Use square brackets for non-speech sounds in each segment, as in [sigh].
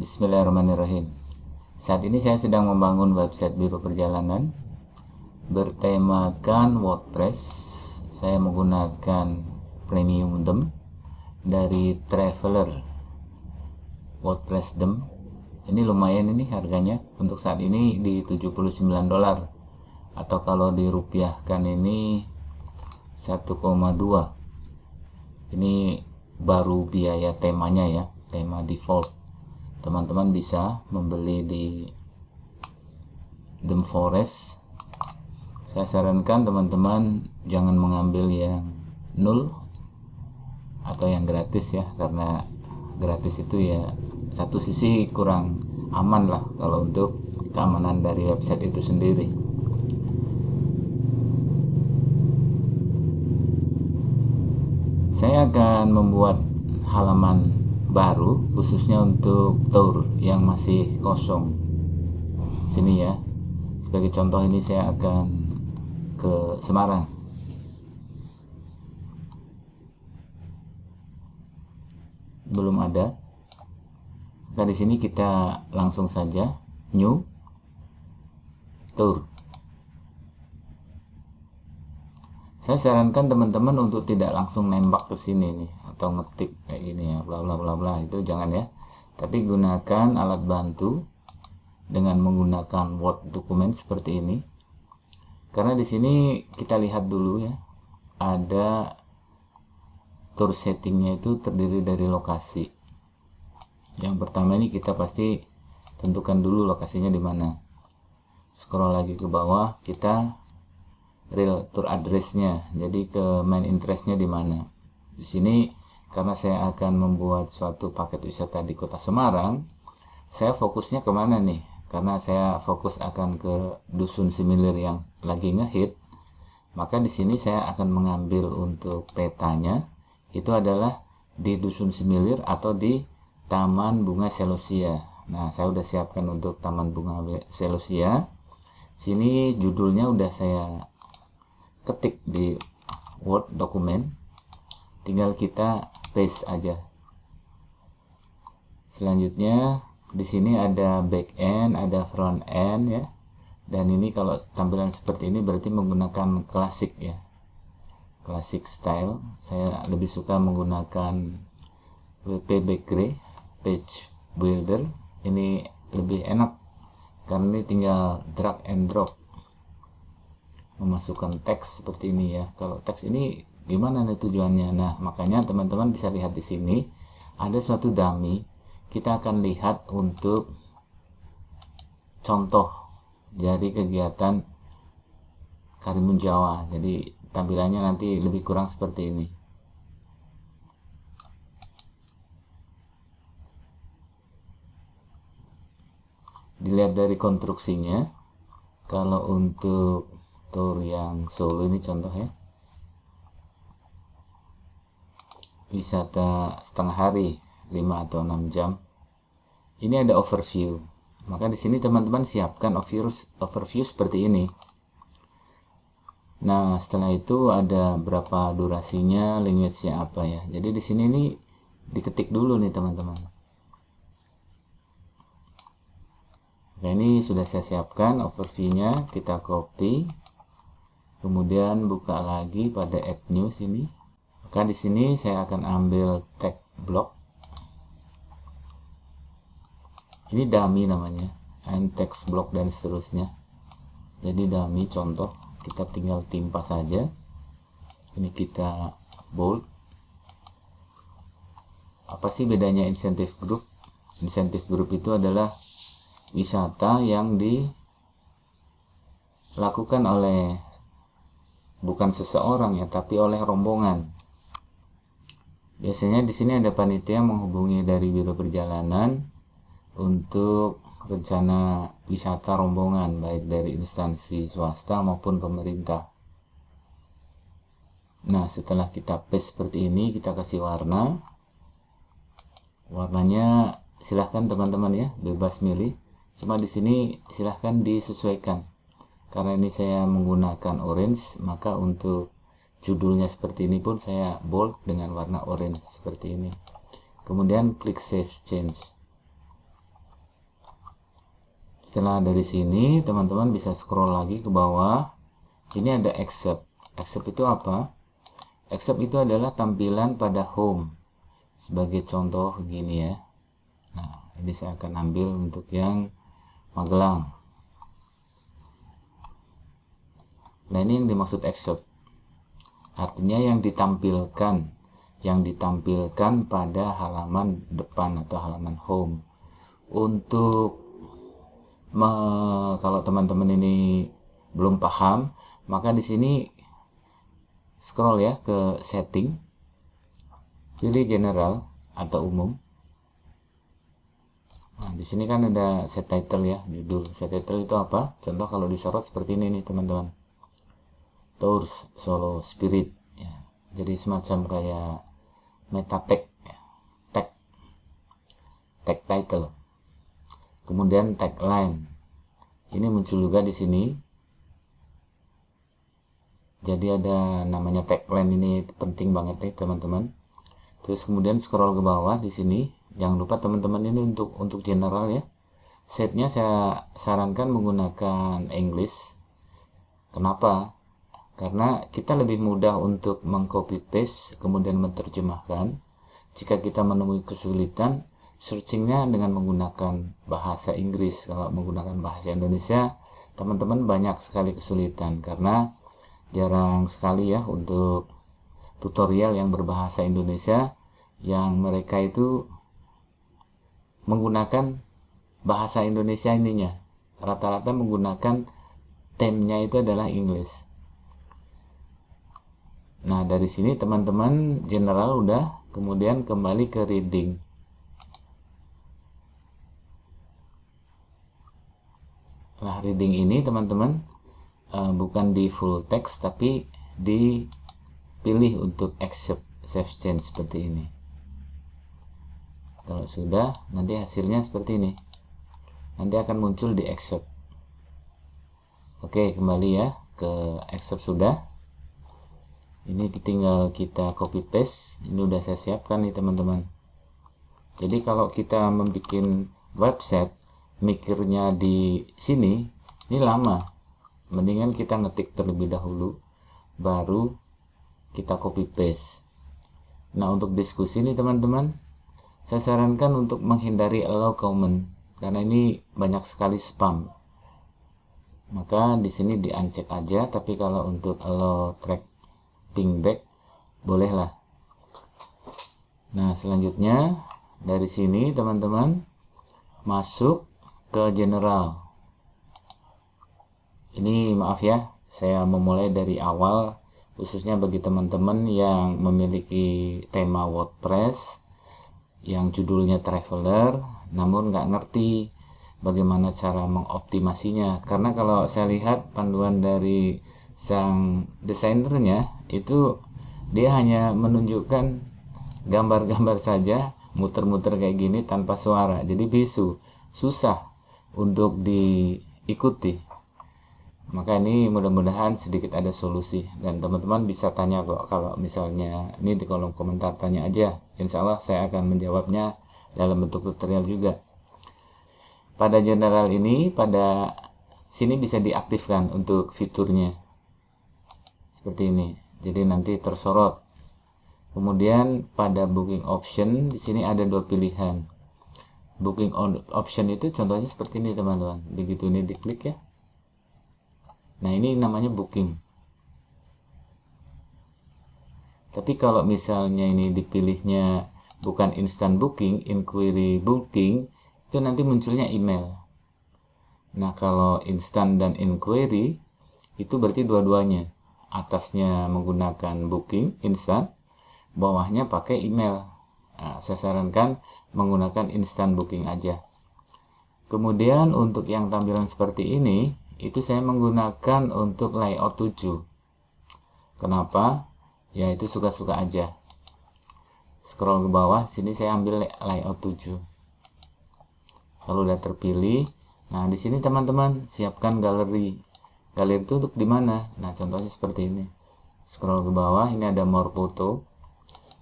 Bismillahirrahmanirrahim. Saat ini saya sedang membangun website biro perjalanan bertemakan WordPress. Saya menggunakan premium theme dari Traveler WordPress theme. Ini lumayan ini harganya untuk saat ini di 79 dolar atau kalau dirupiahkan ini 1,2 ini baru biaya temanya ya tema default teman-teman bisa membeli di The Forest. Saya sarankan teman-teman jangan mengambil yang nul atau yang gratis ya karena gratis itu ya satu sisi kurang aman lah kalau untuk keamanan dari website itu sendiri. Saya akan membuat halaman baru khususnya untuk tour yang masih kosong. Sini ya. Sebagai contoh ini saya akan ke Semarang. Belum ada. Nah di sini kita langsung saja new tour. Saya sarankan teman-teman untuk tidak langsung nembak ke sini nih atau ngetik kayak gini ya bla bla bla bla itu jangan ya. Tapi gunakan alat bantu dengan menggunakan Word dokumen seperti ini. Karena di sini kita lihat dulu ya ada tour settingnya itu terdiri dari lokasi. Yang pertama ini kita pasti tentukan dulu lokasinya di mana. Scroll lagi ke bawah kita real tour addressnya. Jadi ke main interestnya di mana. Di sini karena saya akan membuat suatu paket wisata di kota Semarang saya fokusnya ke mana nih? Karena saya fokus akan ke dusun similir yang lagi ngehit. Maka di sini saya akan mengambil untuk petanya itu adalah di dusun similir atau di Taman Bunga Selosia. Nah saya udah siapkan untuk Taman Bunga Selosia. Sini judulnya udah saya ketik di Word dokumen tinggal kita paste aja. Selanjutnya di sini ada back end ada front end ya. Dan ini kalau tampilan seperti ini berarti menggunakan klasik ya. Klasik style. Saya lebih suka menggunakan WP Bakery page builder. Ini lebih enak karena ini tinggal drag and drop. Memasukkan teks seperti ini ya. Kalau teks ini gimana nih tujuannya? Nah makanya teman-teman bisa lihat di sini ada suatu dummy. Kita akan lihat untuk contoh dari kegiatan Karimun Jawa. Jadi tampilannya nanti lebih kurang seperti ini. Dilihat dari konstruksinya. Kalau untuk tour yang solo ini contoh ya wisata setengah hari 5 atau 6 jam. Ini ada overview. Maka di sini teman-teman siapkan overview seperti ini. Nah setelah itu ada berapa durasinya language-nya apa ya. Jadi di sini ini diketik dulu nih teman-teman. Nah ini sudah saya siapkan overview-nya. Kita copy. Kemudian buka lagi pada add news ini maka di sini saya akan ambil tag block. Ini dummy namanya and text block dan seterusnya. Jadi dummy contoh kita tinggal timpa saja. Ini kita bold. Apa sih bedanya insentif group? Insentif group itu adalah wisata yang dilakukan oleh bukan seseorang ya tapi oleh rombongan Biasanya di sini ada panitia menghubungi dari biro perjalanan untuk rencana wisata rombongan baik dari instansi swasta maupun pemerintah. Nah, setelah kita paste seperti ini, kita kasih warna. Warnanya silahkan teman-teman ya, bebas milih. Cuma di sini silahkan disesuaikan. Karena ini saya menggunakan orange, maka untuk judulnya seperti ini pun saya bold dengan warna orange seperti ini. Kemudian klik save change. Setelah dari sini teman-teman bisa scroll lagi ke bawah. Ini ada accept. Accept itu apa? Accept itu adalah tampilan pada home. Sebagai contoh gini ya. Nah ini saya akan ambil untuk yang Magelang. Nah ini yang dimaksud accept artinya yang ditampilkan yang ditampilkan pada halaman depan atau halaman home. Untuk me, kalau teman-teman ini belum paham maka di sini scroll ya ke setting pilih general atau umum. Nah di sini kan ada set title ya judul. Set title itu apa? Contoh kalau disorot seperti ini nih teman-teman Tours Solo Spirit ya. jadi semacam kayak meta tag ya. tag. Tag title. Kemudian tagline. Ini muncul juga di sini. Jadi ada namanya tagline ini penting banget ya teman-teman. Terus kemudian scroll ke bawah di sini. Jangan lupa teman-teman ini untuk untuk general ya. Setnya saya sarankan menggunakan English. Kenapa karena kita lebih mudah untuk mengcopy paste kemudian menerjemahkan. Jika kita menemui kesulitan searchingnya dengan menggunakan bahasa Inggris. Kalau menggunakan bahasa Indonesia teman-teman banyak sekali kesulitan. Karena jarang sekali ya untuk tutorial yang berbahasa Indonesia yang mereka itu menggunakan bahasa Indonesia ininya. Rata-rata menggunakan temnya itu adalah English nah dari sini teman-teman general udah kemudian kembali ke reading Nah, reading ini teman-teman uh, bukan di full text tapi dipilih untuk accept save change seperti ini. Kalau sudah, nanti hasilnya seperti ini. Nanti akan muncul di accept. Oke, kembali ya ke accept sudah. Ini tinggal kita copy paste. Ini udah saya siapkan nih teman-teman. Jadi kalau kita membuat website mikirnya di sini ini lama mendingan kita ngetik terlebih dahulu baru kita copy paste nah untuk diskusi nih teman-teman saya sarankan untuk menghindari allow comment karena ini banyak sekali spam maka di sini di uncheck aja tapi kalau untuk allow track ping back bolehlah. Nah selanjutnya dari sini teman-teman masuk ke general. Ini maaf ya saya memulai dari awal khususnya bagi teman-teman yang memiliki tema WordPress yang judulnya traveler namun nggak ngerti bagaimana cara mengoptimasinya. Karena kalau saya lihat panduan dari sang desainernya itu dia hanya menunjukkan gambar-gambar saja muter-muter kayak gini tanpa suara. Jadi bisu susah untuk diikuti. Maka ini mudah-mudahan sedikit ada solusi. Dan teman-teman bisa tanya kok kalau misalnya ini di kolom komentar tanya aja. Insya Allah saya akan menjawabnya dalam bentuk tutorial juga. Pada general ini pada sini bisa diaktifkan untuk fiturnya. Seperti ini jadi nanti tersorot. Kemudian pada booking option di sini ada dua pilihan. Booking on option itu contohnya seperti ini teman-teman. Begitu ini diklik ya. Nah ini namanya booking. Tapi kalau misalnya ini dipilihnya bukan instant booking inquiry booking itu nanti munculnya email. Nah kalau instant dan inquiry itu berarti dua-duanya atasnya menggunakan booking instant bawahnya pakai email. Nah, saya sarankan menggunakan instant booking aja. Kemudian untuk yang tampilan seperti ini itu saya menggunakan untuk layout 7 kenapa? Ya itu suka-suka aja. Scroll ke bawah sini saya ambil layout 7 kalau udah terpilih. Nah di sini teman-teman siapkan galeri galeri itu untuk di mana? Nah contohnya seperti ini. Scroll ke bawah ini ada more photo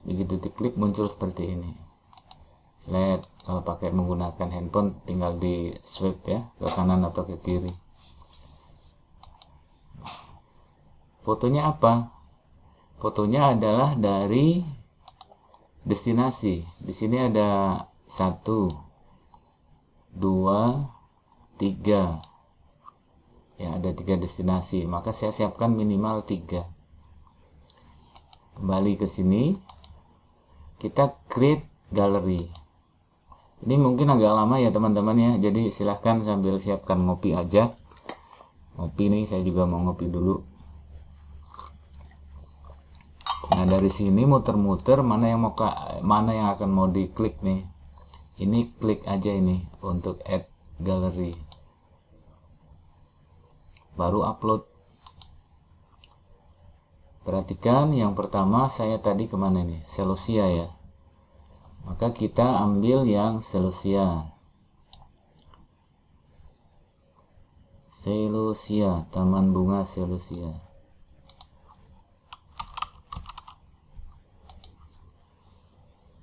begitu diklik muncul seperti ini. Slide kalau pakai menggunakan handphone tinggal di swipe ya ke kanan atau ke kiri. Fotonya apa? Fotonya adalah dari destinasi. Di sini ada satu dua tiga ya ada tiga destinasi. Maka saya siapkan minimal tiga. Kembali ke sini. Kita create gallery. Ini mungkin agak lama ya teman-teman ya. Jadi silahkan sambil siapkan ngopi aja. Ngopi nih saya juga mau ngopi dulu. Nah dari sini muter-muter mana yang mau mana yang akan mau diklik nih. Ini klik aja ini untuk add gallery baru upload. Perhatikan yang pertama saya tadi ke mana nih? Celosia ya. Maka kita ambil yang Celosia Celosia taman bunga Celosia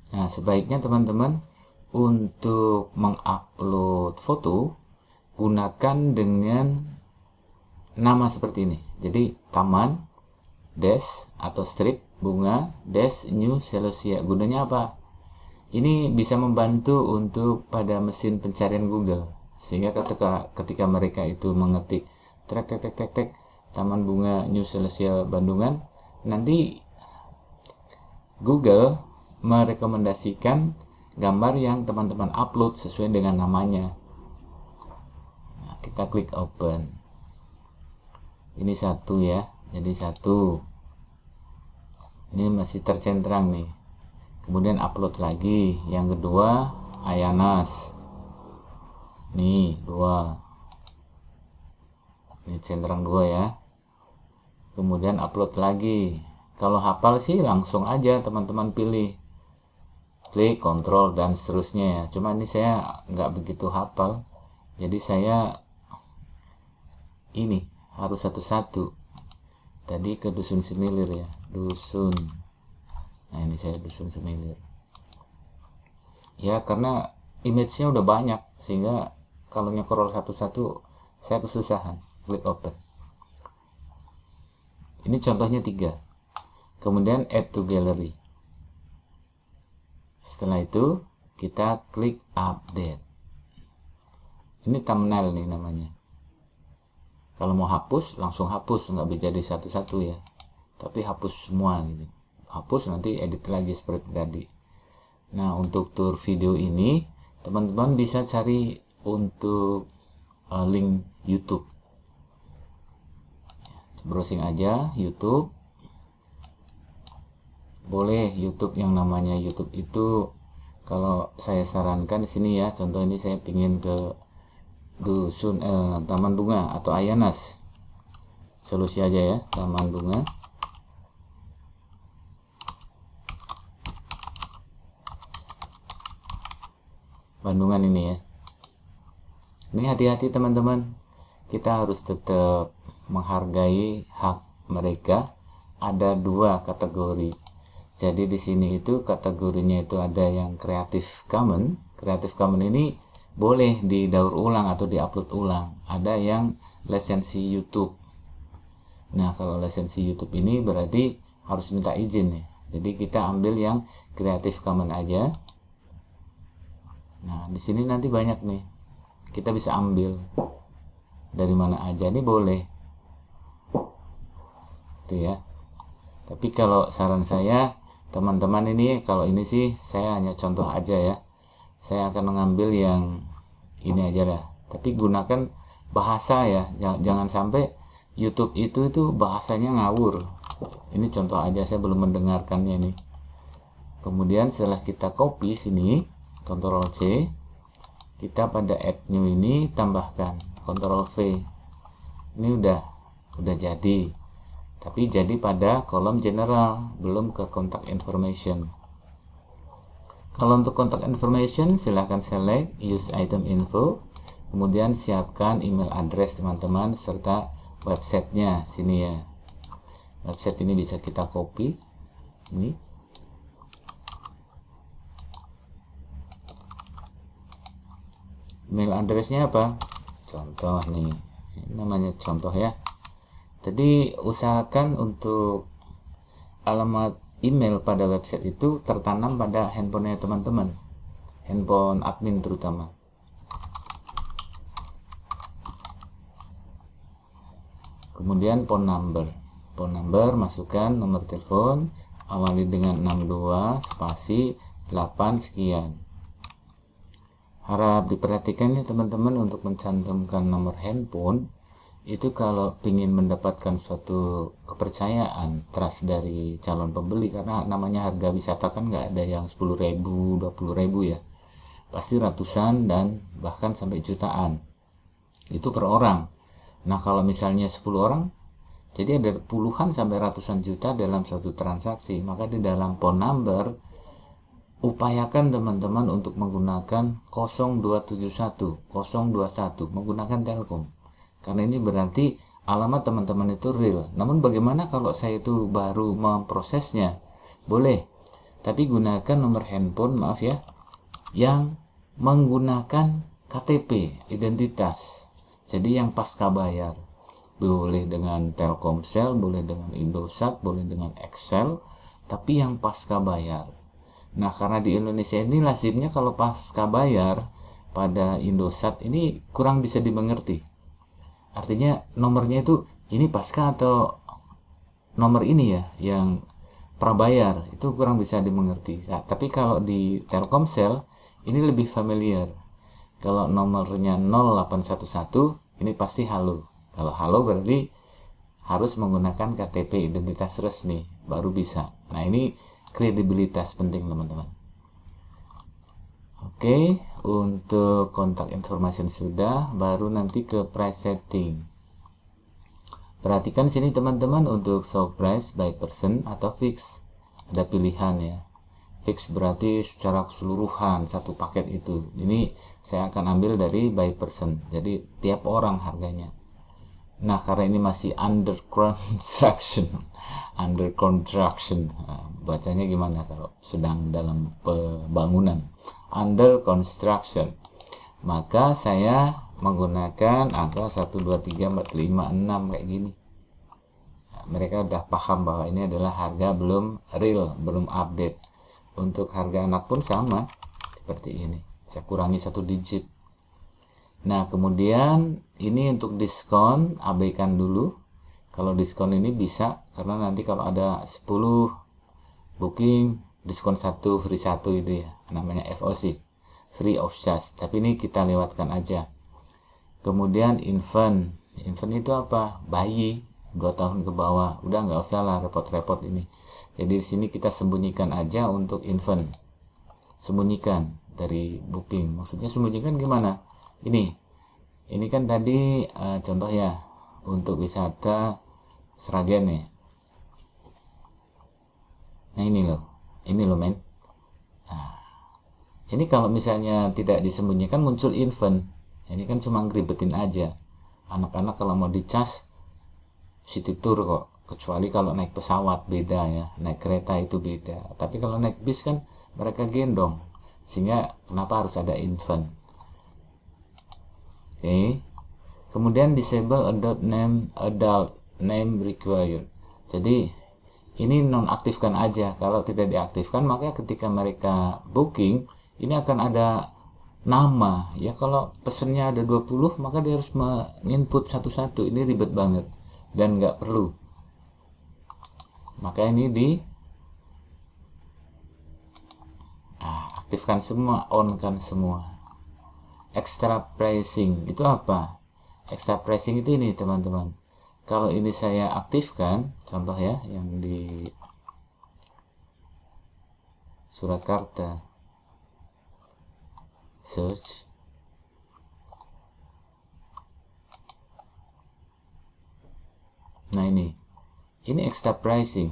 nah sebaiknya teman-teman untuk mengupload foto gunakan dengan nama seperti ini. Jadi taman dash atau strip bunga dash new celosia gunanya apa? Ini bisa membantu untuk pada mesin pencarian Google. Sehingga ketika ketika mereka itu mengetik trek tek tek tek taman bunga new celosia Bandungan nanti Google merekomendasikan gambar yang teman-teman upload sesuai dengan namanya. Nah, kita klik open ini satu ya jadi satu. Ini masih tercentrang nih. Kemudian upload lagi. Yang kedua Ayanas. Nih dua. Ini centrang dua ya. Kemudian upload lagi. Kalau hafal sih langsung aja teman-teman pilih. Klik kontrol dan seterusnya ya. Cuma ini saya nggak begitu hafal. Jadi saya ini harus satu-satu. Tadi ke dusun semilir ya. Dusun. Nah ini saya dusun semilir. Ya karena image-nya udah banyak sehingga kalau nyekrol satu-satu saya kesusahan klik open. Ini contohnya tiga. Kemudian add to gallery. Setelah itu kita klik update. Ini thumbnail nih namanya kalau mau hapus langsung hapus. Nggak bisa jadi satu-satu ya. Tapi hapus semua gitu. Hapus nanti edit lagi seperti tadi. Nah untuk tour video ini teman-teman bisa cari untuk uh, link YouTube. Browsing aja YouTube. Boleh YouTube yang namanya YouTube itu kalau saya sarankan di sini ya. Contoh ini saya pingin ke dusun eh, taman bunga atau ayanas solusi aja ya taman bunga. Bandungan ini ya. Ini hati-hati teman-teman. Kita harus tetap menghargai hak mereka. Ada dua kategori. Jadi di sini itu kategorinya itu ada yang Creative Commons. Creative Commons ini boleh didaur ulang atau diupload ulang. Ada yang lisensi YouTube. Nah kalau lisensi YouTube ini berarti harus minta izin nih. Jadi kita ambil yang Creative Commons aja. Nah di sini nanti banyak nih. Kita bisa ambil. Dari mana aja ini boleh. Itu ya. Tapi kalau saran saya teman-teman ini kalau ini sih saya hanya contoh aja ya saya akan mengambil yang ini aja lah tapi gunakan bahasa ya. Jangan, sampai YouTube itu itu bahasanya ngawur. Ini contoh aja saya belum mendengarkannya nih. Kemudian setelah kita copy sini Ctrl C kita pada add new ini tambahkan. Ctrl V. Ini udah udah jadi. Tapi jadi pada kolom general belum ke contact information kalau untuk kontak information silahkan select use item info kemudian siapkan email address teman-teman serta websitenya. Sini ya. Website ini bisa kita copy. Ini. Email addressnya apa? Contoh nih. Ini namanya contoh ya. Jadi usahakan untuk alamat email pada website itu tertanam pada handphonenya teman-teman. Handphone admin terutama. Kemudian phone number. Phone number masukkan nomor telepon awali dengan 62 spasi 8 sekian. Harap diperhatikan ya teman-teman untuk mencantumkan nomor handphone itu kalau ingin mendapatkan suatu kepercayaan trust dari calon pembeli karena namanya harga wisata kan nggak ada yang 10.000 20.000 ya. Pasti ratusan dan bahkan sampai jutaan. Itu per orang. Nah kalau misalnya 10 orang jadi ada puluhan sampai ratusan juta dalam satu transaksi. Maka di dalam phone number upayakan teman-teman untuk menggunakan 0271 021 menggunakan Telkom karena ini berarti alamat teman-teman itu real. Namun bagaimana kalau saya itu baru memprosesnya? Boleh. Tapi gunakan nomor handphone maaf ya yang menggunakan KTP identitas. Jadi yang pasca bayar. Boleh dengan Telkomsel boleh dengan Indosat boleh dengan Excel tapi yang pasca bayar. Nah, karena di Indonesia ini lazimnya kalau pasca bayar pada Indosat ini kurang bisa dimengerti. Artinya nomornya itu ini pasca atau nomor ini ya yang prabayar itu kurang bisa dimengerti. Nah, tapi kalau di Telkomsel ini lebih familiar. Kalau nomornya 0811 ini pasti halo. Kalau halo berarti harus menggunakan KTP identitas resmi baru bisa. Nah, ini kredibilitas penting teman-teman oke untuk kontak information sudah baru nanti ke price setting perhatikan sini teman-teman untuk show price by person atau fix. Ada pilihan ya. Fix berarti secara keseluruhan satu paket itu. Ini saya akan ambil dari by person jadi tiap orang harganya. Nah karena ini masih under construction [laughs] under construction. Nah, bacanya gimana kalau sedang dalam pembangunan under construction. Maka saya menggunakan angka 1 2 3 4 5 6 kayak gini. Nah, mereka udah paham bahwa ini adalah harga belum real belum update. Untuk harga anak pun sama seperti ini. Saya kurangi satu digit. Nah kemudian ini untuk diskon abaikan dulu. Kalau diskon ini bisa karena nanti kalau ada 10 booking diskon satu free satu itu ya. Namanya FOC free of charge. Tapi ini kita lewatkan aja. Kemudian infant. Infant itu apa? Bayi 2 tahun ke bawah. Udah nggak usah lah repot-repot ini. Jadi di sini kita sembunyikan aja untuk infant. Sembunyikan dari booking. Maksudnya sembunyikan gimana? Ini. Ini kan tadi uh, contoh ya untuk wisata Seragen nih nah ini loh ini loh men. Nah, ini kalau misalnya tidak disembunyikan muncul event ini kan cuma ngeribetin aja. Anak-anak kalau mau dicas city tour kok. Kecuali kalau naik pesawat beda ya. Naik kereta itu beda. Tapi kalau naik bis kan mereka gendong. Sehingga kenapa harus ada event oke. Okay. kemudian disable adult name adult name required. Jadi ini nonaktifkan aja. Kalau tidak diaktifkan maka ketika mereka booking ini akan ada nama. Ya kalau pesennya ada 20 maka dia harus menginput satu-satu. Ini ribet banget dan nggak perlu. Maka ini di ah, aktifkan semua on kan semua. Extra pricing itu apa? Extra pricing itu ini teman-teman kalau ini saya aktifkan contoh ya yang di Surakarta search. Nah ini. Ini extra pricing.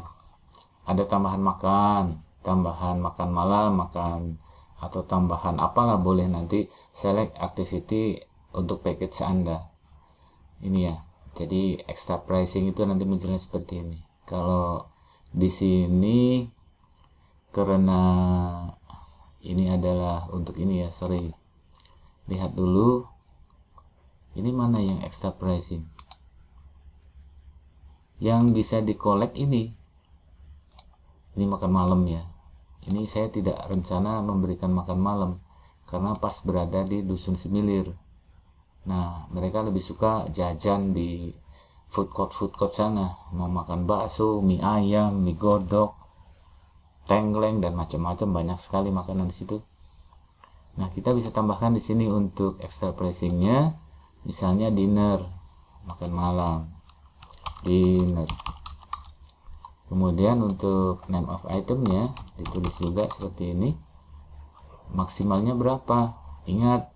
Ada tambahan makan tambahan makan malam makan atau tambahan apalah boleh nanti select activity untuk package anda. Ini ya jadi extra pricing itu nanti munculnya seperti ini. Kalau di sini karena ini adalah untuk ini ya sorry. Lihat dulu ini mana yang extra pricing? Yang bisa dikolek ini. Ini makan malam ya. Ini saya tidak rencana memberikan makan malam karena pas berada di dusun semilir nah mereka lebih suka jajan di food court food court sana. Mau makan bakso mie ayam mie godok tengkleng dan macam-macam. Banyak sekali makanan di situ. Nah kita bisa tambahkan di sini untuk extra pricingnya. Misalnya dinner makan malam. Dinner. Kemudian untuk name of itemnya ditulis juga seperti ini. Maksimalnya berapa? Ingat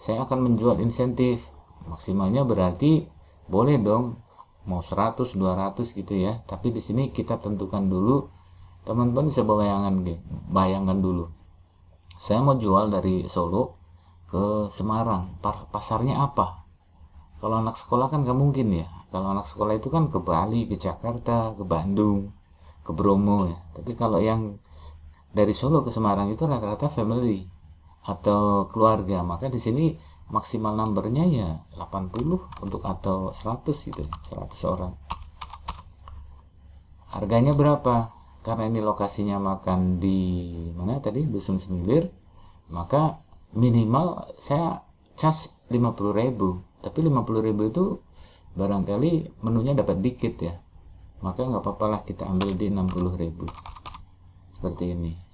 saya akan menjual insentif. Maksimalnya berarti boleh dong mau 100 200 gitu ya. Tapi di sini kita tentukan dulu. Teman-teman bisa bayangkan bayangkan dulu. Saya mau jual dari Solo ke Semarang. Pasarnya apa? Kalau anak sekolah kan gak mungkin ya. Kalau anak sekolah itu kan ke Bali ke Jakarta ke Bandung ke Bromo ya. Tapi kalau yang dari Solo ke Semarang itu rata-rata family atau keluarga. Maka di sini maksimal numbernya ya 80 untuk atau 100 gitu 100 orang. Harganya berapa? Karena ini lokasinya makan di mana tadi? Dusun semilir maka minimal saya cas 50.000 tapi 50.000 itu barangkali menunya dapat dikit ya. Maka nggak apa-apa lah kita ambil di 60.000 seperti ini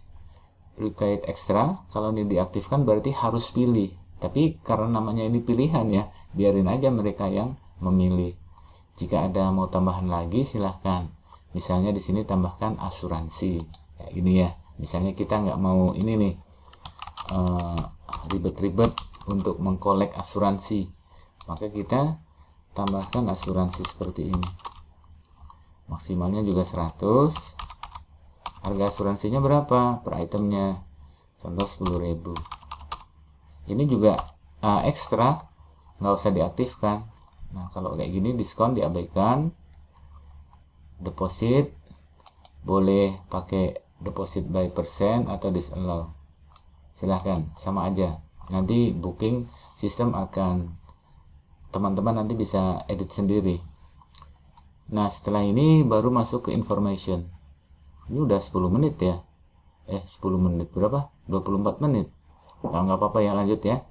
required extra kalau ini diaktifkan berarti harus pilih. Tapi karena namanya ini pilihan ya biarin aja mereka yang memilih. Jika ada mau tambahan lagi silahkan. Misalnya di sini tambahkan asuransi. Ya, ini ya. Misalnya kita nggak mau ini nih eh, ribet-ribet uh, untuk mengkolek asuransi. Maka kita tambahkan asuransi seperti ini. Maksimalnya juga 100 harga asuransinya berapa? Per itemnya. Contoh 10.000 ini juga uh, ekstra. Nggak usah diaktifkan. Nah kalau kayak gini diskon diabaikan. Deposit. Boleh pakai deposit by percent atau disallow silahkan sama aja. Nanti booking sistem akan teman-teman nanti bisa edit sendiri. Nah setelah ini baru masuk ke information ini udah 10 menit ya. Eh 10 menit berapa? 24 menit. Nggak apa-apa ya lanjut ya.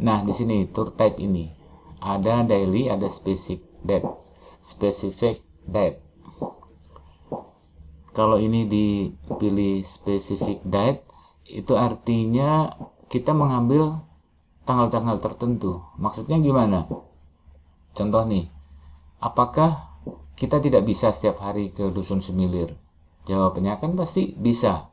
Nah di sini tour type ini. Ada daily ada specific date. Specific date. Kalau ini dipilih specific date itu artinya kita mengambil tanggal-tanggal tertentu. Maksudnya gimana? Contoh nih, apakah kita tidak bisa setiap hari ke Dusun Semilir? Jawabannya kan pasti bisa.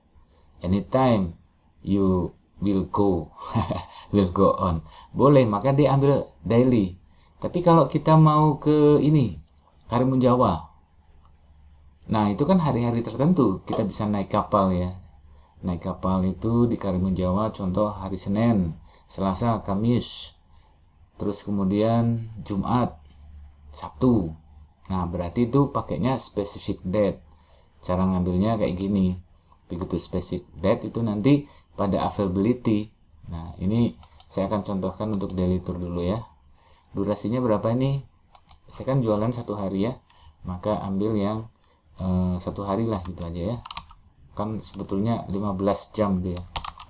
Anytime you will go, [laughs] will go on. Boleh, maka dia ambil daily. Tapi kalau kita mau ke ini, Karimun Jawa. Nah, itu kan hari-hari tertentu kita bisa naik kapal ya. Naik kapal itu di Karimun Jawa contoh hari Senin Selasa, Kamis, terus kemudian Jumat, Sabtu. Nah, berarti itu pakainya specific date. Cara ngambilnya kayak gini. Begitu specific date itu nanti pada availability. Nah, ini saya akan contohkan untuk daily tour dulu ya. Durasinya berapa ini? Saya kan jualan satu hari ya. Maka ambil yang eh, satu hari lah gitu aja ya. Kan sebetulnya 15 jam dia.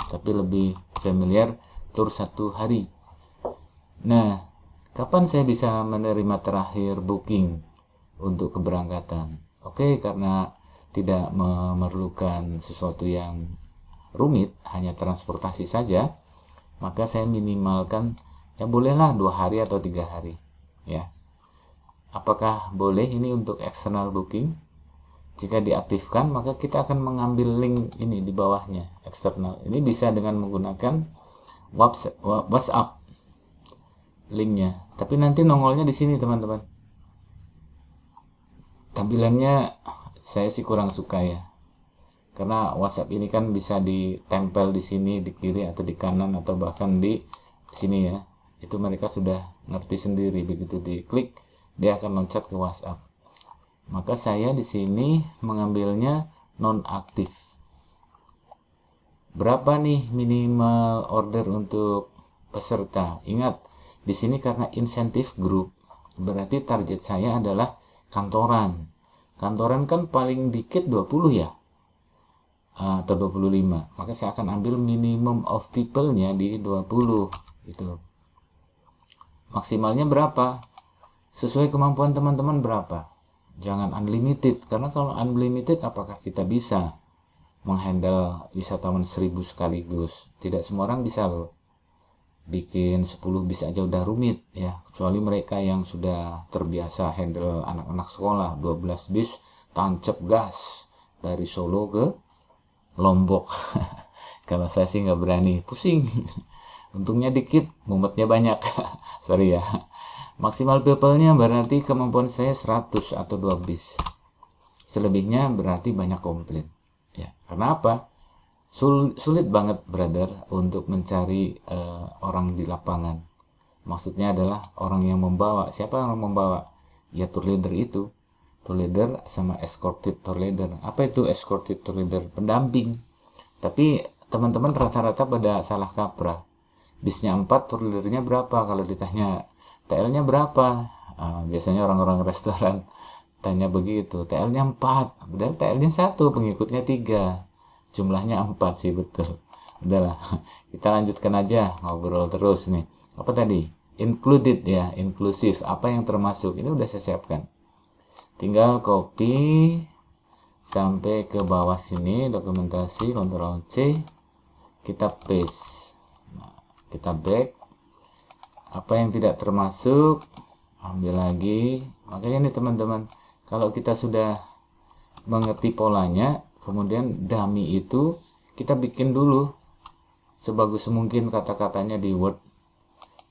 Tapi lebih familiar tur satu hari. Nah, kapan saya bisa menerima terakhir booking untuk keberangkatan? Oke, karena tidak memerlukan sesuatu yang rumit, hanya transportasi saja, maka saya minimalkan ya bolehlah dua hari atau tiga hari, ya. Apakah boleh ini untuk external booking? Jika diaktifkan, maka kita akan mengambil link ini di bawahnya, eksternal. Ini bisa dengan menggunakan WhatsApp linknya tapi nanti nongolnya di sini teman-teman tampilannya saya sih kurang suka ya. Karena WhatsApp ini kan bisa ditempel di sini di kiri atau di kanan atau bahkan di sini ya. Itu mereka sudah ngerti sendiri. Begitu diklik dia akan loncat ke WhatsApp. Maka saya di sini mengambilnya non aktif berapa nih minimal order untuk peserta. Ingat, di sini karena insentif grup, berarti target saya adalah kantoran. Kantoran kan paling dikit 20 ya, atau 25. Maka saya akan ambil minimum of people-nya di 20. Gitu. Maksimalnya berapa? Sesuai kemampuan teman-teman berapa? Jangan unlimited, karena kalau unlimited apakah kita bisa menghandle wisatawan seribu sekaligus? Tidak semua orang bisa loh bikin 10 bis aja udah rumit ya. Kecuali mereka yang sudah terbiasa handle anak-anak sekolah 12 bis tancap gas dari Solo ke Lombok. [laughs] Kalau saya sih nggak berani pusing. [laughs] Untungnya dikit mumetnya banyak. [laughs] Sorry ya. Maksimal people-nya berarti kemampuan saya 100 atau 2 bis. Selebihnya berarti banyak komplain. Ya karena apa Sul sulit banget brother untuk mencari uh, orang di lapangan. Maksudnya adalah orang yang membawa. Siapa yang membawa? Ya tour leader itu. Tour leader sama escorted tour leader. Apa itu escorted tour leader? Pendamping. Tapi teman-teman rata-rata pada salah kaprah. Bisnya 4 tour leadernya berapa? Kalau ditanya TL nya berapa? Uh, biasanya orang-orang restoran tanya begitu. TL nya 4 padahal TL nya satu pengikutnya tiga jumlahnya 4 sih betul. Udahlah [laughs] kita lanjutkan aja ngobrol terus nih. Apa tadi? Included ya inklusif apa yang termasuk? Ini udah saya siapkan. Tinggal copy sampai ke bawah sini dokumentasi Ctrl C. Kita paste. Nah, kita back. Apa yang tidak termasuk? Ambil lagi. Makanya nih teman-teman kalau kita sudah mengerti polanya kemudian dummy itu kita bikin dulu sebagus mungkin kata-katanya di Word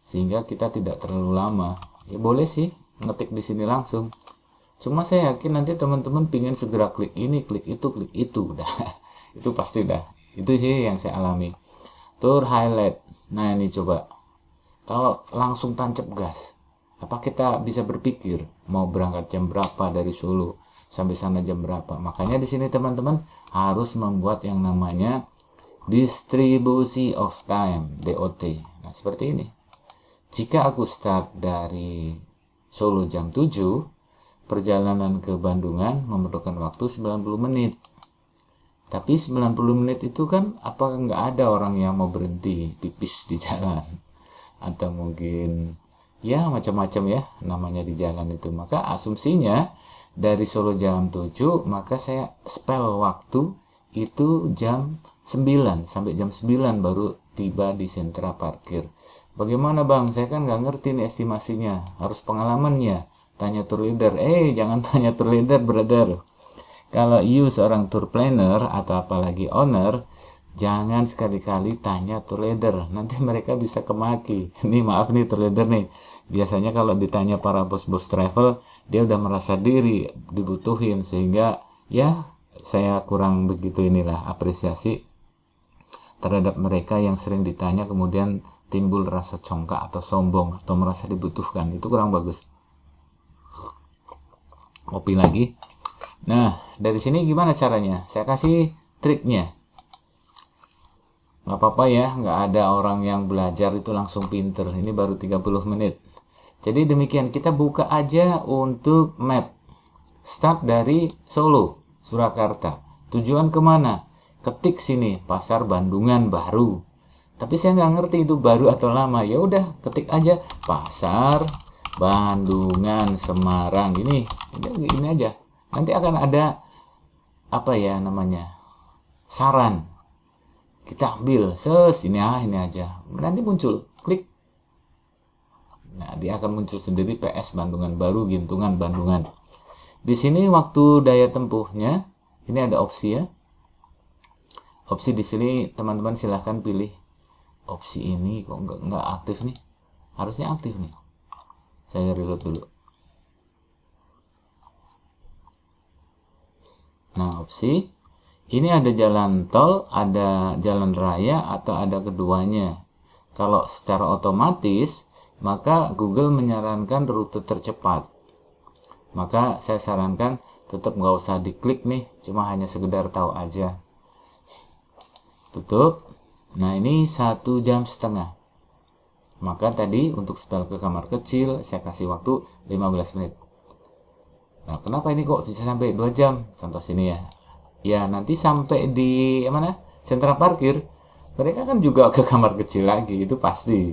sehingga kita tidak terlalu lama. Ya boleh sih ngetik di sini langsung. Cuma saya yakin nanti teman-teman pingin segera klik ini klik itu klik itu. [laughs] Udah itu pasti udah. Itu sih yang saya alami. Tour highlight. Nah ini coba. Kalau langsung tancap gas apa kita bisa berpikir mau berangkat jam berapa dari Solo sampai sana jam berapa. Makanya di sini teman-teman harus membuat yang namanya distribusi of time DOT. Nah, seperti ini. Jika aku start dari Solo jam 7, perjalanan ke Bandungan memerlukan waktu 90 menit. Tapi 90 menit itu kan apa nggak ada orang yang mau berhenti pipis di [laughs] jalan atau mungkin ya macam-macam ya namanya di jalan itu. Maka asumsinya dari Solo jam 7 maka saya spell waktu itu jam 9 sampai jam 9 baru tiba di sentra parkir. Bagaimana bang? Saya kan nggak ngerti nih estimasinya. Harus pengalamannya. Tanya tour leader. Eh jangan [laughs] tanya tour leader brother. Kalau you seorang tour planner atau apalagi owner jangan sekali-kali tanya tour leader. Nanti [laughs] mereka bisa kemaki. Ini maaf nih tour leader nih. Biasanya kalau ditanya para bos-bos travel dia udah merasa diri dibutuhin sehingga ya saya kurang begitu inilah apresiasi terhadap mereka yang sering ditanya kemudian timbul rasa congkak atau sombong atau merasa dibutuhkan. Itu kurang bagus. Kopi lagi. Nah dari sini gimana caranya? Saya kasih triknya. Nggak apa-apa ya nggak ada orang yang belajar itu langsung pinter. Ini baru 30 menit jadi demikian kita buka aja untuk map. Start dari Solo, Surakarta. Tujuan ke mana? Ketik sini, pasar Bandungan baru. Tapi saya nggak ngerti itu baru atau lama. Ya udah, ketik aja pasar Bandungan Semarang. Ini, ini, aja. Nanti akan ada apa ya namanya saran. Kita ambil, ses ini ah ini aja. Nanti muncul, Nah, dia akan muncul sendiri PS Bandungan baru Gintungan Bandungan. Di sini waktu daya tempuhnya ini ada opsi ya. Opsi di sini teman-teman silahkan pilih opsi ini kok nggak nggak aktif nih. Harusnya aktif nih. Saya reload dulu. Nah, opsi ini ada jalan tol, ada jalan raya atau ada keduanya. Kalau secara otomatis maka Google menyarankan rute tercepat. Maka saya sarankan tetap nggak usah diklik nih, cuma hanya sekedar tahu aja. Tutup. Nah ini satu jam setengah. maka tadi untuk spell ke kamar kecil saya kasih waktu 15 menit nah kenapa ini kok bisa sampai 2 jam contoh sini ya ya nanti sampai di mana sentra parkir mereka kan juga ke kamar kecil lagi itu pasti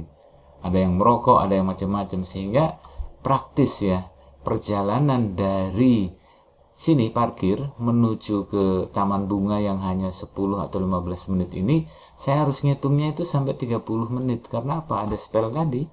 ada yang merokok ada yang macam-macam. Sehingga praktis ya perjalanan dari sini parkir menuju ke taman bunga yang hanya 10 atau 15 menit ini saya harus ngitungnya itu sampai 30 menit. Karena apa? Ada spell tadi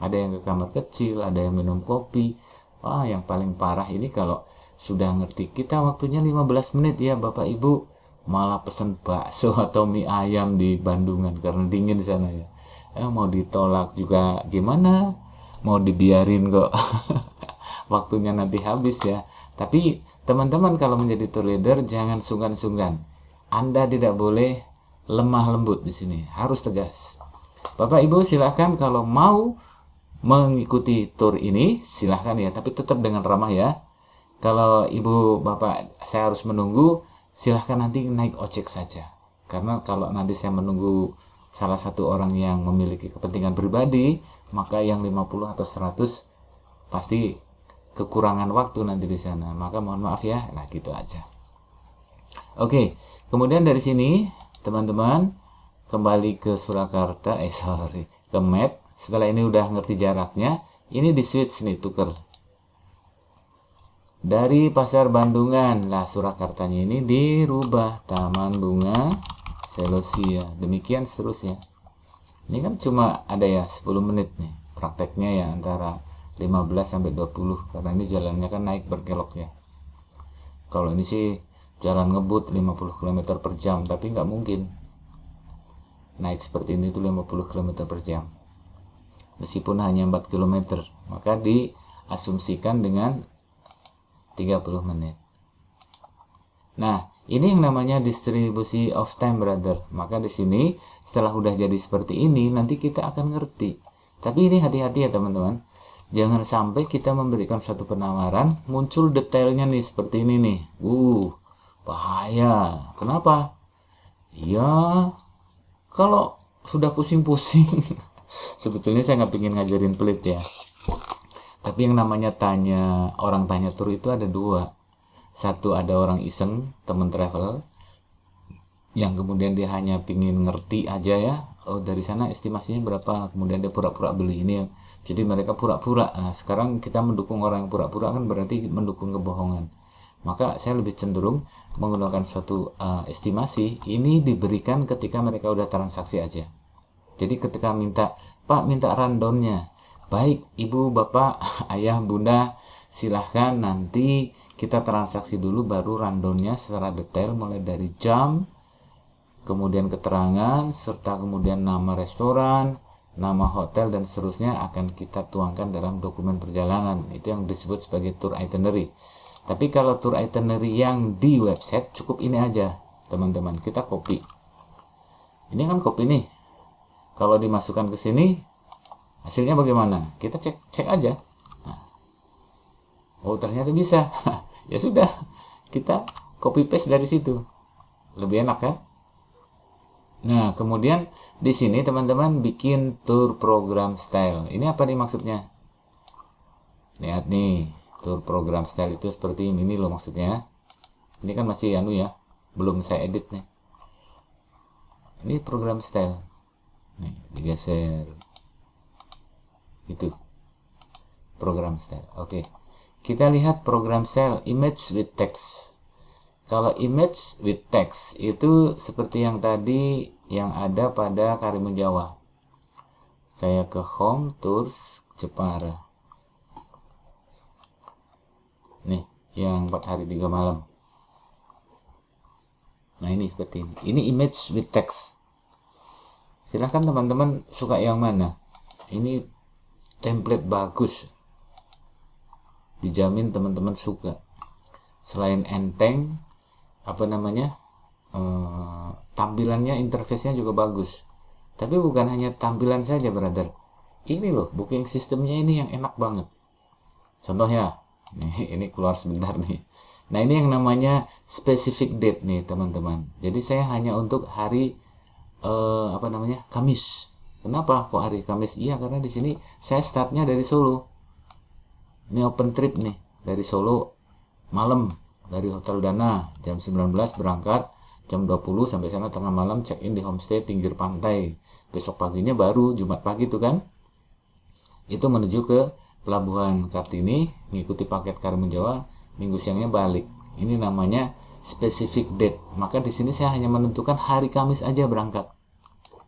ada yang ke kamar kecil ada yang minum kopi. Wah yang paling parah ini kalau sudah ngerti kita waktunya 15 menit ya Bapak Ibu. Malah pesen bakso atau mie ayam di Bandungan karena dingin di sana ya eh, mau ditolak juga gimana mau dibiarin kok [laughs] waktunya nanti habis ya tapi Teman-teman kalau menjadi tour leader jangan sungkan-sungkan. Anda tidak boleh lemah lembut di sini, harus tegas. Bapak Ibu silahkan kalau mau mengikuti tour ini silahkan ya, tapi tetap dengan ramah ya. Kalau Ibu Bapak saya harus menunggu, silahkan nanti naik ojek saja. Karena kalau nanti saya menunggu salah satu orang yang memiliki kepentingan pribadi, maka yang 50 atau 100 pasti kekurangan waktu nanti di sana. Maka mohon maaf ya. Nah gitu aja. Oke kemudian dari sini teman-teman kembali ke Surakarta. Eh sorry ke map. Setelah ini udah ngerti jaraknya ini di switch nih tuker. Dari pasar Bandungan. Lah Surakartanya ini dirubah Taman Bunga Selosia demikian seterusnya. Ini kan cuma ada ya 10 menit nih. Prakteknya ya antara 15 sampai 20 karena ini jalannya kan naik berkelok ya. Kalau ini sih jalan ngebut 50 km per jam tapi nggak mungkin naik seperti ini tuh 50 km per jam. Meskipun hanya 4 km maka diasumsikan dengan 30 menit. Nah ini yang namanya distribusi of time brother. Maka di sini setelah udah jadi seperti ini nanti kita akan ngerti. Tapi ini hati-hati ya teman-teman. Jangan sampai kita memberikan satu penawaran muncul detailnya nih seperti ini nih. Uh bahaya. Kenapa? Ya kalau sudah pusing-pusing [laughs] sebetulnya saya nggak pingin ngajarin pelit ya. Tapi yang namanya tanya orang tanya tur itu ada dua satu ada orang iseng temen travel yang kemudian dia hanya pingin ngerti aja ya oh dari sana estimasinya berapa kemudian dia pura-pura beli ini jadi mereka pura-pura. Nah sekarang kita mendukung orang yang pura-pura kan berarti mendukung kebohongan. Maka saya lebih cenderung menggunakan suatu uh, estimasi ini diberikan ketika mereka udah transaksi aja. Jadi ketika minta pak minta rundownnya. Baik ibu bapak [laughs] ayah bunda silahkan nanti kita transaksi dulu baru rundownnya secara detail mulai dari jam kemudian keterangan serta kemudian nama restoran nama hotel dan seterusnya akan kita tuangkan dalam dokumen perjalanan. Itu yang disebut sebagai tour itinerary. Tapi kalau tour itinerary yang di website cukup ini aja teman-teman. Kita copy. Ini kan copy nih. Kalau dimasukkan ke sini hasilnya bagaimana? Kita cek cek aja. Nah. oh ternyata bisa [laughs] ya sudah kita copy paste dari situ lebih enak kan Nah, kemudian di sini teman-teman bikin tour program style. Ini apa nih maksudnya? Lihat nih, tour program style itu seperti ini, ini loh maksudnya. Ini kan masih anu ya, belum saya edit nih. Ini program style. Nih, digeser. Itu. Program style. Oke. Kita lihat program style image with text. Kalau image with text itu seperti yang tadi yang ada pada Karimun Jawa. Saya ke Home Tours Jepara. Nih, yang 4 hari 3 malam. Nah, ini seperti ini. Ini image with text. Silahkan teman-teman suka yang mana. Ini template bagus. Dijamin teman-teman suka. Selain enteng, apa namanya? Eh, tampilannya interface-nya juga bagus. Tapi bukan hanya tampilan saja brother. Ini loh booking sistemnya ini yang enak banget. Contohnya [laughs] nih ini keluar sebentar nih. Nah ini yang namanya specific date nih teman-teman. Jadi saya hanya untuk hari uh, apa namanya Kamis. Kenapa kok hari Kamis? Iya karena di sini saya startnya dari Solo ini open trip nih dari Solo malam dari Hotel Dana jam 19 berangkat jam 20 sampai sana tengah malam check in di homestay pinggir pantai. Besok paginya baru Jumat pagi tuh kan? Itu menuju ke pelabuhan Kartini mengikuti paket Karimun Jawa minggu siangnya balik. Ini namanya specific date. Maka di sini saya hanya menentukan hari Kamis aja berangkat.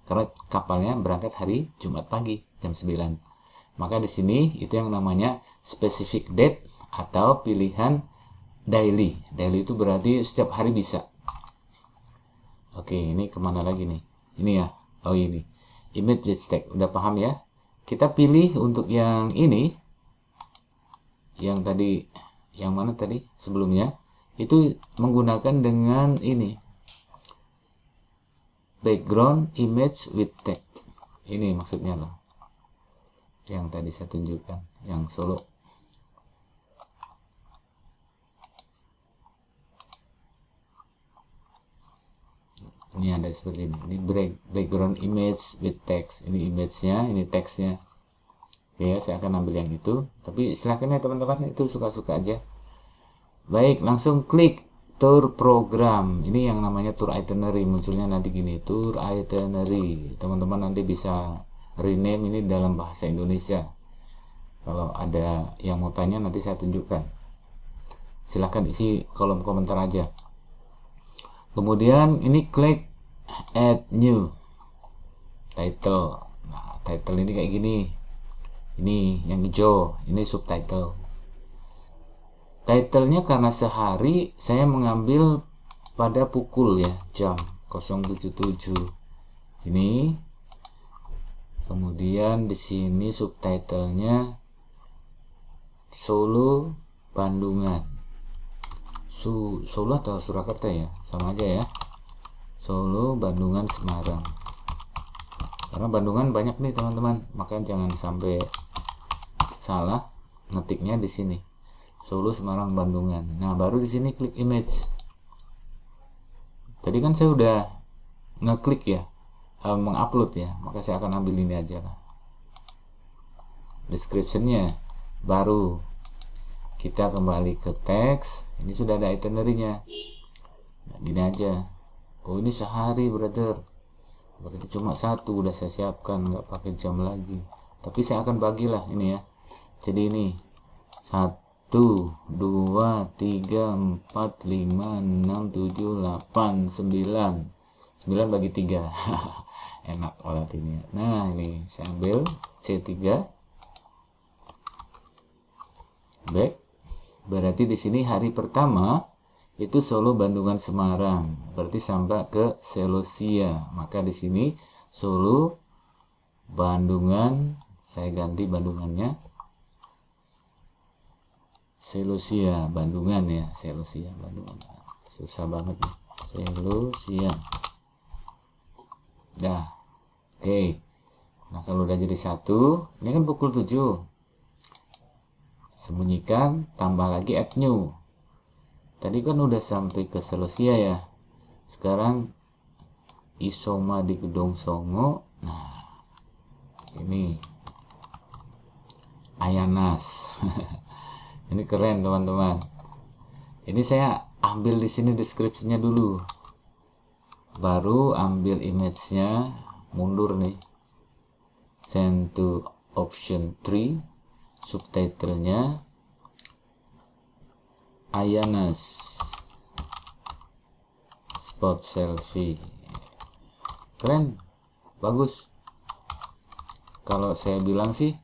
Karena kapalnya berangkat hari Jumat pagi jam 9 maka di sini itu yang namanya specific date atau pilihan daily. Daily itu berarti setiap hari bisa. Oke ini ke mana lagi nih? Ini ya. Oh ini. Image with stack. Udah paham ya? Kita pilih untuk yang ini. Yang tadi. Yang mana tadi? Sebelumnya. Itu menggunakan dengan ini. Background image with text. Ini maksudnya loh. Yang tadi saya tunjukkan. Yang solo ini ada seperti ini. Ini background image with text. Ini image-nya ini text-nya. Ya saya akan ambil yang itu. Tapi silahkan ya teman-teman itu suka-suka aja. Baik langsung klik tour program. Ini yang namanya tour itinerary. Munculnya nanti gini tour itinerary. Teman-teman nanti bisa rename ini dalam bahasa Indonesia. Kalau ada yang mau tanya nanti saya tunjukkan. Silahkan isi kolom komentar aja kemudian ini klik add new. Title. Nah title ini kayak gini. Ini yang hijau ini subtitle. Titlenya karena sehari saya mengambil pada pukul ya jam 077 ini. Kemudian di sini subtitlenya Solo Bandungan. Su Solo atau Surakarta ya sama aja ya. Solo Bandungan Semarang. Karena Bandungan banyak nih teman-teman. Maka jangan sampai salah ngetiknya di sini. Solo Semarang Bandungan. Nah baru di sini klik image. Tadi kan saya udah ngeklik ya uh, mengupload ya. Maka saya akan ambil ini aja lah. Descriptionnya baru. Kita kembali ke teks. Ini sudah ada itinerary-nya nah, gini aja. Oh ini sehari brother. Berarti cuma satu udah saya siapkan nggak pakai jam lagi. Tapi saya akan bagilah ini ya. Jadi ini satu dua tiga empat lima enam tujuh delapan sembilan. Sembilan bagi tiga. [laughs] Enak banget ini nah ini saya ambil C3 baik berarti di sini hari pertama itu Solo Bandungan Semarang. Berarti sampai ke Selosia. Maka di sini Solo Bandungan saya ganti Bandungannya. Selusia Bandungan ya. Selusia Bandungan. Susah banget nih. Selusia dah. Oke. Okay. nah kalau udah jadi satu ini kan pukul 7 sembunyikan tambah lagi add new tadi kan udah sampai ke Selusia ya. Sekarang isoma di gedung songo. Nah ini. Ayanas. [laughs] Ini keren teman-teman. Ini saya ambil di sini deskripsinya dulu. Baru ambil image-nya mundur nih. Send to option 3 subtitlenya Ayanas spot selfie. Keren. Bagus. Kalau saya bilang sih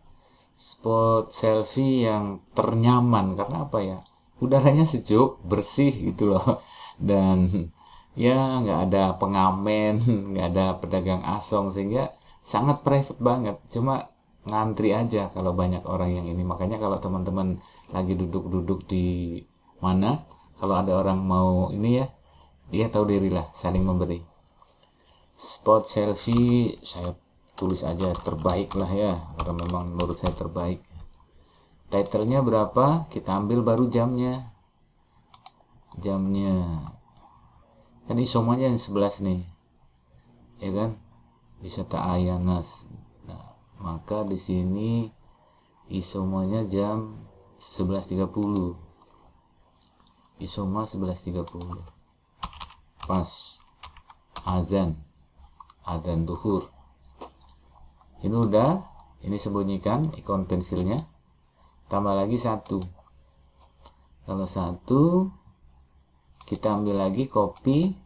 spot selfie yang ternyaman. Karena apa ya? Udaranya sejuk bersih gitu loh. [laughs] Dan ya nggak ada pengamen [laughs] nggak ada pedagang asong sehingga sangat private banget. Cuma ngantri aja kalau banyak orang yang ini. Makanya kalau teman-teman lagi duduk-duduk di mana kalau ada orang mau ini ya dia tahu diri lah saling memberi. Spot selfie saya tulis aja terbaik lah ya karena memang menurut saya terbaik. Titlenya berapa? Kita ambil baru jamnya. Jamnya. Kan ini semuanya yang 11 nih. Ya kan? Wisata Ayanas maka di sini isomanya jam 11.30 isoma 11.30 pas azan azan duhur. Ini udah ini sembunyikan ikon pensilnya tambah lagi satu. Kalau satu kita ambil lagi kopi.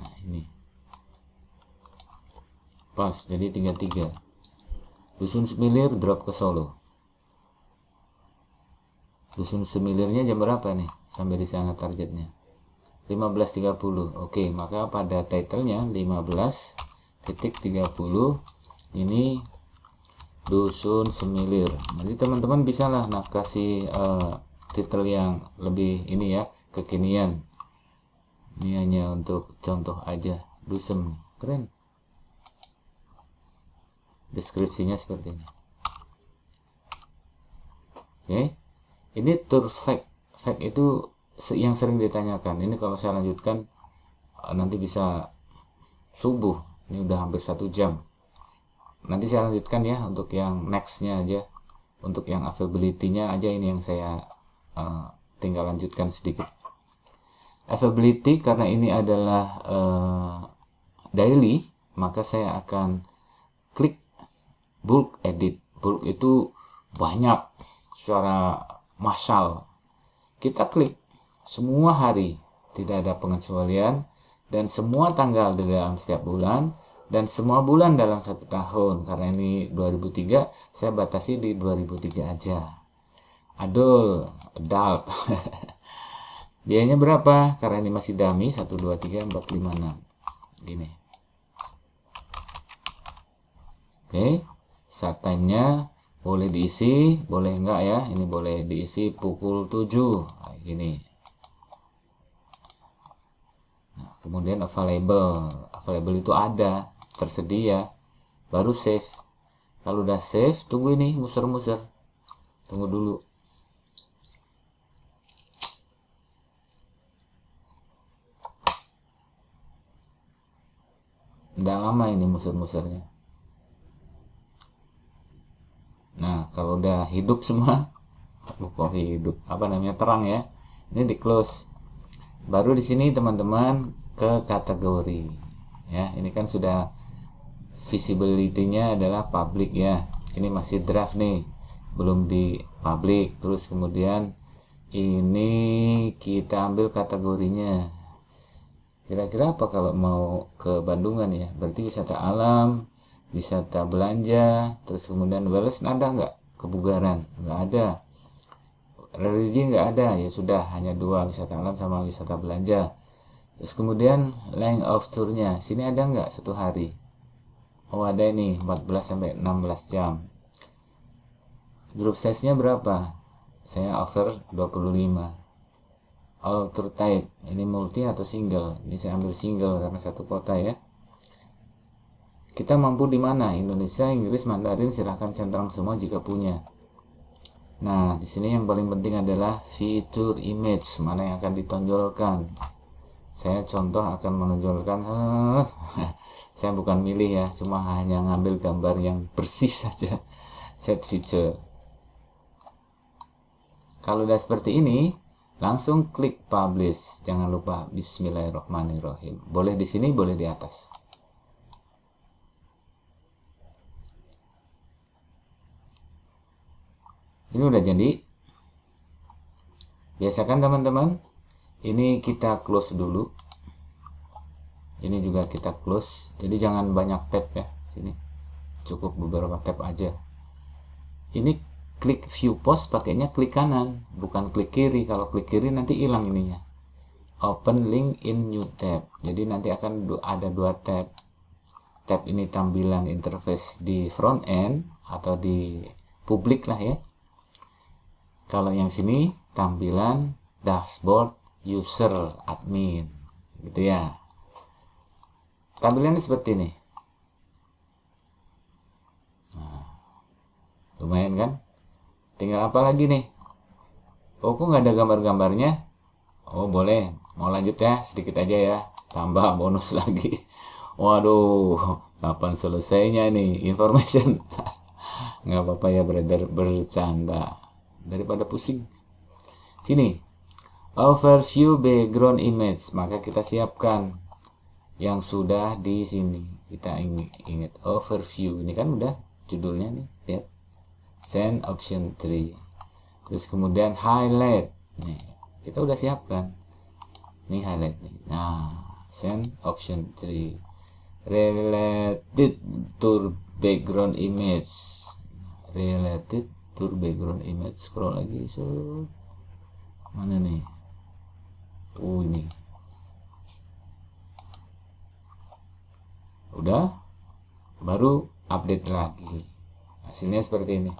Nah ini. Pas jadi tiga tiga. Dusun semilir drop ke Solo dusun semilirnya jam berapa nih? Sampai di sana targetnya. 15.30 oke maka pada titlenya 15 titik 30 ini dusun semilir. Jadi teman-teman bisa lah nah kasih uh, titel yang lebih ini ya kekinian. Ini hanya untuk contoh aja dusun. Keren. Deskripsinya seperti ini. Oke ini tour fact fact itu yang sering ditanyakan. Ini kalau saya lanjutkan eh, nanti bisa subuh. Ini udah hampir satu jam. Nanti saya lanjutkan ya untuk yang nextnya aja. Untuk yang availability-nya aja ini yang saya uh, tinggal lanjutkan sedikit. Availability karena ini adalah uh, daily maka saya akan klik bulk edit. Bulk itu banyak secara massal. Kita klik semua hari. Tidak ada pengecualian. Dan semua tanggal di dalam setiap bulan. Dan semua bulan dalam satu tahun. Karena ini 2003 saya batasi di 2003 aja. Adul adult. [laughs] Biayanya berapa? Karena ini masih dummy 1 2 3 4 5 6 gini. Oke okay. start time nya boleh diisi boleh enggak ya? Ini boleh diisi pukul 7 nah, gini kemudian available. Available itu ada tersedia. Baru save. Kalau udah save tunggu ini muser-muser. Tunggu dulu. Udah lama ini muser-musernya nah kalau udah hidup semua [laughs] kok hidup? Apa namanya? Terang ya. Ini di close. Baru di sini teman-teman ke kategori. Ya ini kan sudah visibility-nya adalah public ya. Ini masih draft nih belum di public. Terus kemudian ini kita ambil kategorinya. Kira-kira apa kalau mau ke Bandungan ya? Berarti wisata alam wisata belanja terus kemudian wellness ada nggak kebugaran. Nggak ada. Religi nggak ada. Ya sudah hanya dua wisata alam sama wisata belanja. Terus kemudian length of tournya. Sini ada nggak satu hari? Oh ada ini 14 sampai 16 jam. Grup size nya berapa? Saya offer 25 all tour type. Ini multi atau single? Ini saya ambil single karena satu kota ya kita mampu di mana? Indonesia Inggris Mandarin silahkan centang semua jika punya. Nah di sini yang paling penting adalah fitur image mana yang akan ditonjolkan. Saya contoh akan menonjolkan [laughs] saya bukan milih ya cuma hanya ngambil gambar yang bersih [laughs] saja. Set feature. Kalau udah seperti ini langsung klik publish. Jangan lupa bismillahirrahmanirrahim. Boleh di sini boleh di atas ini udah jadi. Biasakan teman-teman ini kita close dulu. Ini juga kita close. Jadi jangan banyak tab ya sini. Cukup beberapa tab aja. Ini klik view post pakainya klik kanan bukan klik kiri. Kalau klik kiri nanti hilang ininya. Open link in new tab. Jadi nanti akan ada dua tab. Tab ini tampilan interface di front end atau di publik lah ya kalau yang sini tampilan dashboard user admin. Gitu ya. Tampilannya seperti ini. Nah, lumayan kan? Tinggal apa lagi nih? Oh kok nggak ada gambar-gambarnya? Oh boleh. Mau lanjut ya sedikit aja ya. Tambah [laughs] bonus lagi. Waduh kapan selesainya ini? Information. [laughs] Nggak apa-apa ya brother. Bercanda daripada pusing. Sini. Overview background image. Maka kita siapkan yang sudah di sini. Kita ingat overview. Ini kan udah judulnya nih. Lihat. Send option 3 terus kemudian highlight. Nih kita udah siapkan. Nih highlight nih. Nah send option 3 related to background image. Related to background image scroll lagi so mana nih? Tuh ini. Udah? Baru update lagi. Hasilnya seperti ini.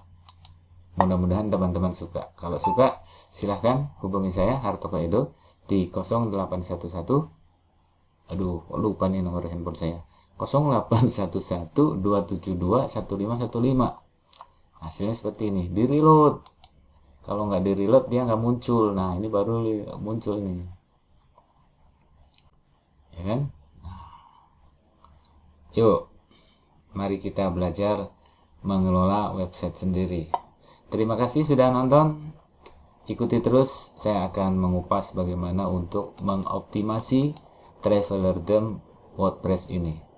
Mudah-mudahan teman-teman suka. Kalau suka silahkan hubungi saya Hartoko Edo di 0811 aduh lupa nih nomor handphone saya. 0811 272 1515 hasilnya seperti ini. Di reload kalau nggak di reload dia nggak muncul. Nah ini baru muncul nih. Ya kan? Yuk, mari kita belajar mengelola website sendiri. Terima kasih sudah nonton. Ikuti terus, saya akan mengupas bagaimana untuk mengoptimasi Traveler Theme WordPress ini.